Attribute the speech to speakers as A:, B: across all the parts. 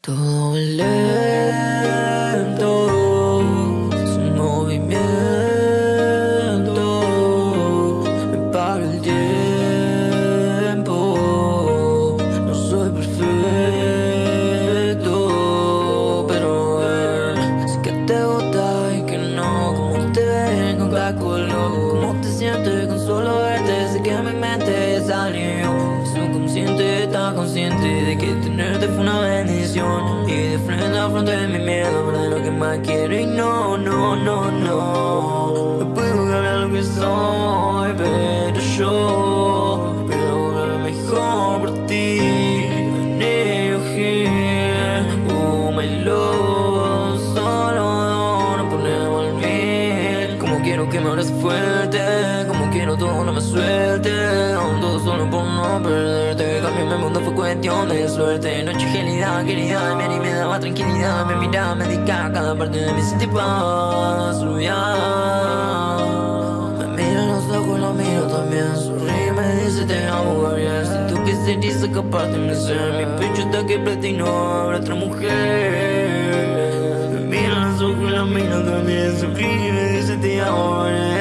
A: Todo lento, sin movimiento, me para el tiempo. No soy perfecto, pero sé que te gusta y que no. Como te con cada color, cómo te sientes con solo verte. Sé que mi mente salió. Subconsciente está consciente de que tenerte fue una Y de frente a frente mi miedo, verdad lo que más quiero. Y no, no, no, no. No puedo cambiar lo que soy, pero yo puedo volver mejor por ti. I need. Oh, my love. Solo no ponemos al mil. Como quiero que me hables fuerte. Todo no me suelte. Todo solo por no perderte. Cambié mi mundo fue cuestión de suerte. Noche gelida, querida. Me me daba tranquilidad. Me miraba, me dedicaba cada parte de mi sentí paz. Me mira en los ojos, lo miro también. Sonríe, me dice te amo, Gabriel. Siento que se dice escaparte de mi ser. Mi pecho está que plata y no habrá otra mujer. Me mira en los ojos, lo miro también. Sonríe, me dice te amo, Gabriel.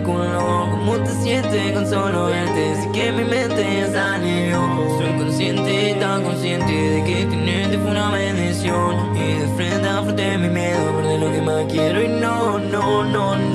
A: Color, cómo te sientes con solo verte. Sé que mi mente ya salió. Soy consciente, tan consciente de que tenerte fue una bendición. Y de frente a frente mi miedo, perder lo que más quiero. Y no, no, no, no.